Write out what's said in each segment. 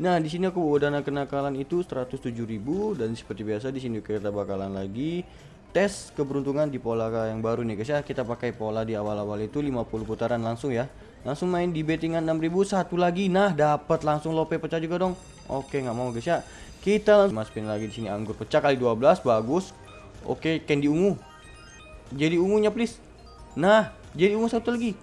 Nah, di sini aku bawa dana kenakalan itu 107.000 dan seperti biasa di sini kita bakalan lagi tes keberuntungan di pola yang baru nih guys ya. Kita pakai pola di awal-awal itu 50 putaran langsung ya. Langsung main di bettingan 6000 satu lagi. Nah, dapat langsung lope pecah juga dong. Oke, nggak mau guys ya. Kita langsung masukin lagi di sini anggur pecah kali 12 bagus. Oke, candy ungu. Jadi ungunya please. Nah, jadi ungu satu lagi.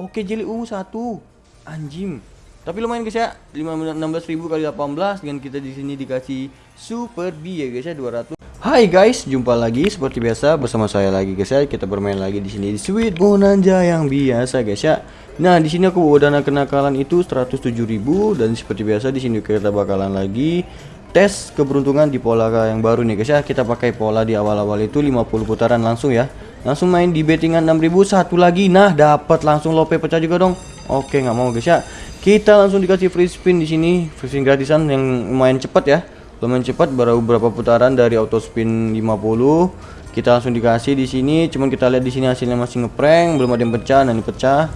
Oke, jadi ungu satu. Anjing. Tapi lumayan guys ya, 16.000 kali 18 dengan kita di sini dikasih super B ya guys ya 200. Hai guys, jumpa lagi seperti biasa bersama saya lagi guys ya. Kita bermain lagi di sini di Sweet Bonanza yang biasa guys ya. Nah, di sini aku bawa dana kenakalan itu 107.000 dan seperti biasa di sini kita bakalan lagi tes keberuntungan di pola yang baru nih guys ya. Kita pakai pola di awal-awal itu 50 putaran langsung ya. Langsung main di bettingan 6000 satu lagi. Nah, dapat langsung lope pecah juga dong. Oke, nggak mau guys ya. Kita langsung dikasih free spin di sini, free spin gratisan yang lumayan cepat ya. Lumayan cepat baru beberapa putaran dari auto spin 50. Kita langsung dikasih di sini, cuman kita lihat di sini hasilnya masih ngeprank, belum ada yang pecah, nah pecah.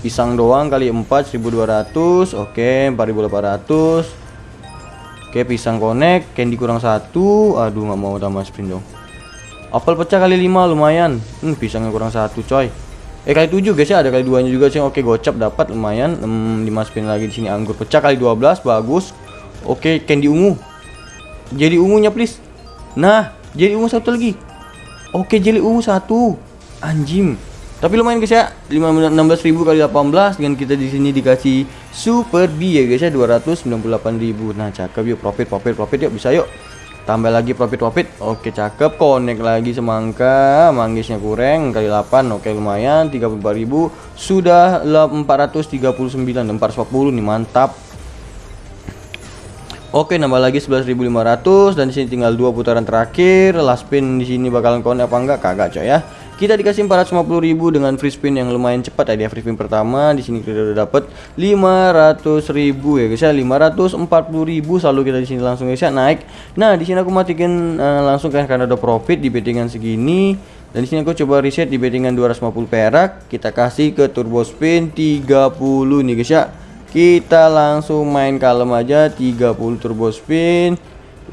Pisang doang kali 4 1200, oke 4800. Oke, pisang connect, candy kurang satu. Aduh, nggak mau tambah spin dong. Apel pecah kali 5 lumayan. Hmm, pisangnya kurang satu, coy. Eh kali 7 guys ya, ada kali duanya juga sih. Oke, gocap dapat lumayan. Hmm, dimasukin lagi di sini anggur pecah kali 12, bagus. Oke, candy ungu. Jadi ungunya please. Nah, jadi ungu satu lagi. Oke, jadi ungu satu. Anjing. Tapi lumayan guys ya, 16.000 kali 18 dengan kita di sini dikasih super B ya guys ya 298.000. Nah, cakep yuk profit profit profit yuk bisa yuk tambah lagi profit profit oke cakep. Connect lagi semangka. Manggisnya kurang kali 8 oke lumayan. 34.000 sudah 439 440 nih mantap. Oke nambah lagi 11.500 dan di sini tinggal dua putaran terakhir. Last spin di sini bakalan connect apa enggak? Kagak coy ya kita dikasih 450.000 dengan free spin yang lumayan cepat ya. Free spin pertama di sini kita udah dapat 500.000 ya guys ya. 540.000 selalu kita di sini langsung guys ya. Naik. Nah di sini aku matikan uh, langsung kan karena ada profit di bettingan segini. Dan di sini aku coba reset di bettingan 250 perak. Kita kasih ke turbo spin 30 nih guys ya. Kita langsung main kalem aja 30 turbo spin.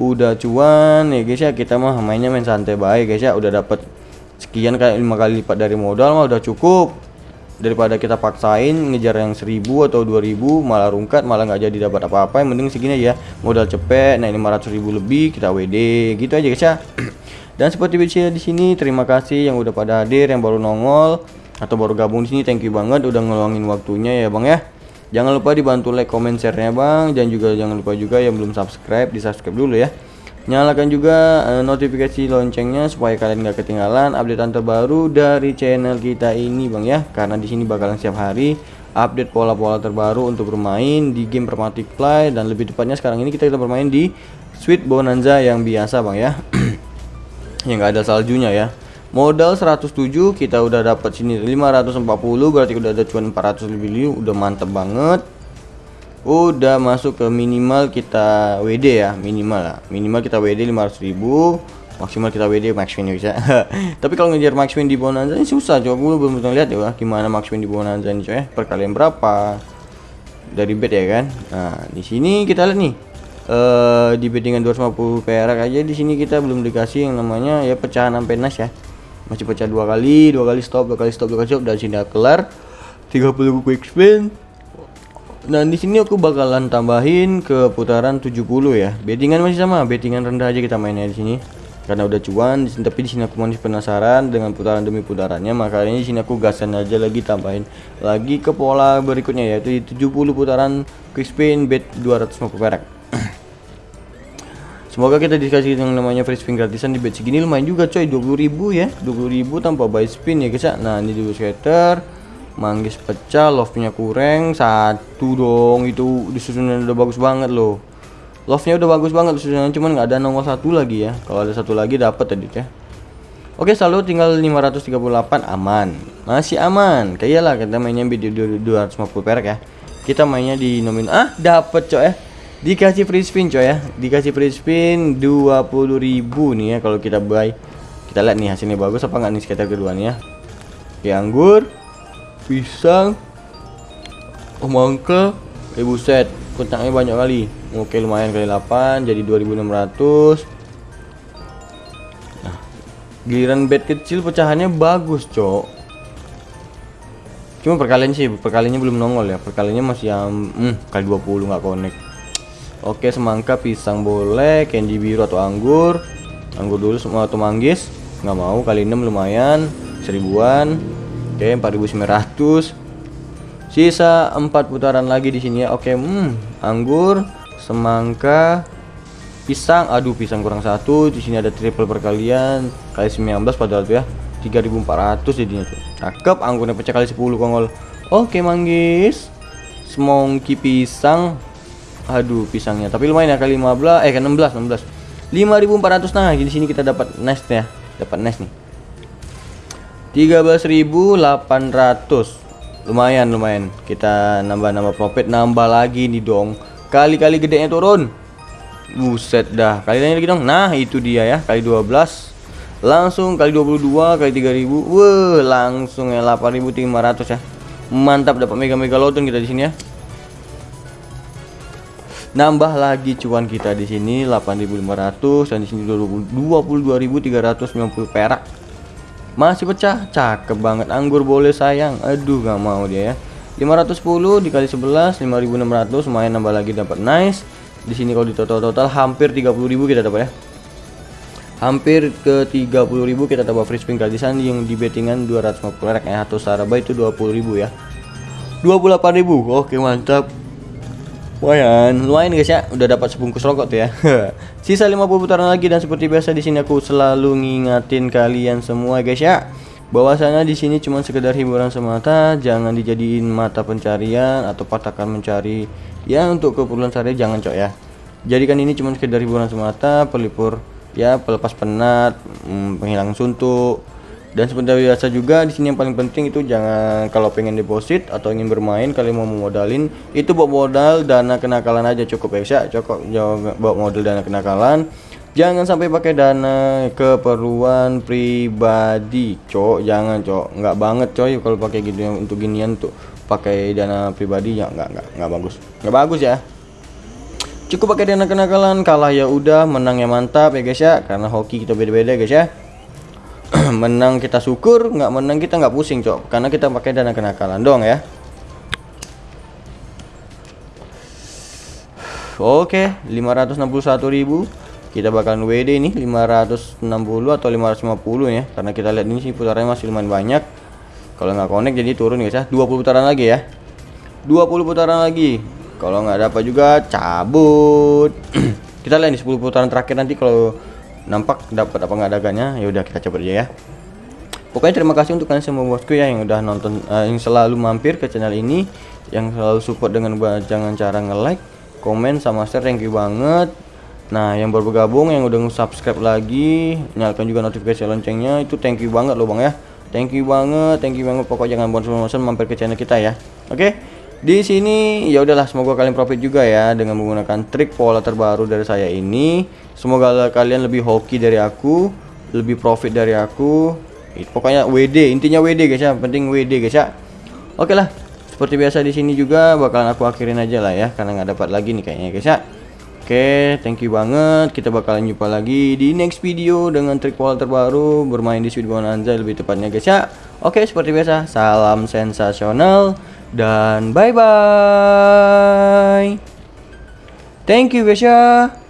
Udah cuan ya guys ya. Kita mah mainnya main santai baik guys ya. Udah dapat sekian kayak lima kali lipat dari modal mah udah cukup. Daripada kita paksain ngejar yang 1000 atau 2000 malah rungkat malah nggak jadi dapat apa-apa yang penting segini aja. Modal cepet nah 500 ribu lebih kita WD gitu aja guys ya. Dan seperti biasa di sini terima kasih yang udah pada hadir yang baru nongol atau baru gabung di sini thank you banget udah ngeluangin waktunya ya bang ya. Jangan lupa dibantu like comment share nya bang. Dan juga jangan lupa juga yang belum subscribe di subscribe dulu ya nyalakan juga uh, notifikasi loncengnya supaya kalian gak ketinggalan updatean terbaru dari channel kita ini bang ya. Karena di sini bakalan setiap hari update pola-pola terbaru untuk bermain di game Permatic Play. Dan lebih tepatnya sekarang ini kita, kita bermain di Sweet Bonanza yang biasa bang ya. Yang gak ada saljunya ya. Modal 107 kita udah dapat sini 540 berarti udah ada cuan 400 lebih udah mantep banget udah masuk ke minimal kita WD ya minimal lah. Minimal kita WD 500.000 maksimal kita WD max win bisa tapi kalau ngejar max win di bonanza ini susah coba. Gue belum pernah lihat ya gimana max win di bonanza ini coy perkalian berapa? Dari bet ya kan? Nah di sini kita lihat nih. Uh, di bettingan 250 perak aja di sini kita belum dikasih yang namanya ya pecahan sampai nas ya. Masih pecah dua kali dua kali stop dua kali stop dua kali stop dan sini kelar. 30 quick spin dan di sini aku bakalan tambahin ke putaran 70 ya. Bettingan masih sama, bettingan rendah aja kita mainnya di sini. Karena udah cuan, tapi di sini aku masih penasaran dengan putaran demi putarannya, makanya di sini aku gasan aja lagi tambahin lagi ke pola berikutnya yaitu 70 putaran quick spin bet 250 perak. Semoga kita dikasih yang namanya free spin gratisan di bet segini lumayan juga coy 20.000 ya 20.000 tanpa buy spin ya guys ya Nah ini dulu skater manggis pecah love-nya kurang satu dong itu disusunan udah bagus banget loh. Love-nya udah bagus banget disusunan cuman nggak ada nomor satu lagi ya. Kalau ada satu lagi dapat tadi ya. Oke selalu tinggal 538 aman. Masih aman. Kayak lah kita mainnya di 250 perak ya. Kita mainnya di nomin ah dapat coy ya dikasih free spin coy ya. Dikasih free spin 20.000 nih ya kalau kita buy. Kita lihat nih hasilnya bagus apa nggak nih sekitar kedua nih ya. Anggur pisang. Semangka eh buset. Kotaknya banyak kali. Oke lumayan kali 8 jadi 2600 nah giliran bed kecil pecahannya bagus cok. Cuma perkalian sih perkaliannya belum nongol ya. Perkaliannya masih yang hmm, kali 20 nggak connect. Oke semangka pisang boleh candy biru atau anggur. Anggur dulu semua atau manggis. Nggak mau kali 6 lumayan seribuan oke 4900 Sisa empat putaran lagi di sini ya. Oke, hmm, anggur, semangka, pisang. Aduh, pisang kurang satu. Di sini ada triple perkalian kali 19 padahal tuh ya. 3400 jadinya tuh. Cakep, anggurnya pecah kali 10 kongol. Oke, manggis. Semongki pisang. Aduh, pisangnya. Tapi lumayan ya kali 15 eh kan 16, 16. 5400 nah di sini kita dapat nest ya. Dapat nest nih. 13800 lumayan lumayan. Kita nambah-nambah profit nambah lagi nih dong. Kali-kali gedenya turun. Buset dah. Kali lagi dong. Nah itu dia ya. Kali 12 langsung kali 22 kali 3000 wah langsung ya 8500 ya. Mantap dapat mega mega lotun kita di sini ya. Nambah lagi cuan kita di sini 8500 dan di sini 22.390 perak masih pecah? Cakep banget. Anggur boleh sayang. Aduh gak mau dia ya. 510 dikali 11 5600 lumayan nambah lagi dapat nice. Di sini kalau di total total hampir 30.000 kita dapat ya. Hampir ke 30.000 kita dapat free spin gratisan yang di bettingan 250 rek ya atau saraba itu 20.000 ya. 28.000 oke mantap Lumayan, lumayan guys ya, udah dapat sebungkus rokok tuh ya. Sisa 50 putaran lagi dan seperti biasa di sini aku selalu ngingatin kalian semua guys ya. Bahwasanya di sini cuma sekedar hiburan semata, jangan dijadiin mata pencarian atau patakan mencari ya untuk keperluan sehari jangan cok ya. Jadikan ini cuma sekedar hiburan semata, pelipur ya pelepas penat, hmm, penghilang suntuk, dan seperti biasa juga di sini yang paling penting itu jangan kalau pengen deposit atau ingin bermain kalian mau modalin itu buat modal dana kenakalan aja cukup ya cukup buat modal dana kenakalan. Jangan sampai pakai dana keperluan pribadi cok. Jangan cok. Nggak banget coy kalau pakai gitu untuk ginian tuh. Pakai dana pribadi ya nggak nggak nggak bagus. Nggak bagus ya. Cukup pakai dana kenakalan kalah ya udah menang ya mantap ya guys ya. Karena hoki kita beda-beda guys ya menang kita syukur nggak menang kita nggak pusing cok. Karena kita pakai dana kenakalan dong ya. Oke 561.000 kita bakalan WD ini 560 atau 550 ya. Karena kita lihat ini sih putarannya masih lumayan banyak. Kalau nggak connect jadi turun guys ya. 20 putaran lagi ya. 20 putaran lagi. Kalau nggak dapat juga cabut. Kita lihat di 10 putaran terakhir nanti kalau nampak dapat apa nggak dagangnya? Ya udah kita coba aja ya. Pokoknya terima kasih untuk kalian semua bosku ya yang udah nonton uh, yang selalu mampir ke channel ini yang selalu support dengan jangan cara nge-like komen sama share. Thank you banget. Nah yang baru bergabung yang udah subscribe lagi nyalakan juga notifikasi loncengnya itu thank you banget loh bang ya. Thank you banget thank you banget. Pokoknya jangan bosan-bosan mampir ke channel kita ya. Oke? okay? Di sini ya udahlah semoga kalian profit juga ya dengan menggunakan trik pola terbaru dari saya ini. Semoga kalian lebih hoki dari aku lebih profit dari aku. Pokoknya WD intinya WD guys ya. Penting WD guys ya. Oke lah seperti biasa di sini juga bakalan aku akhirin aja lah ya karena nggak dapat lagi nih kayaknya guys ya. Oke, thank you banget. Kita bakalan jumpa lagi di next video dengan trik pola terbaru bermain di Sweet Bonanza lebih tepatnya guys ya. Oke, seperti biasa, salam sensasional dan bye bye thank you ya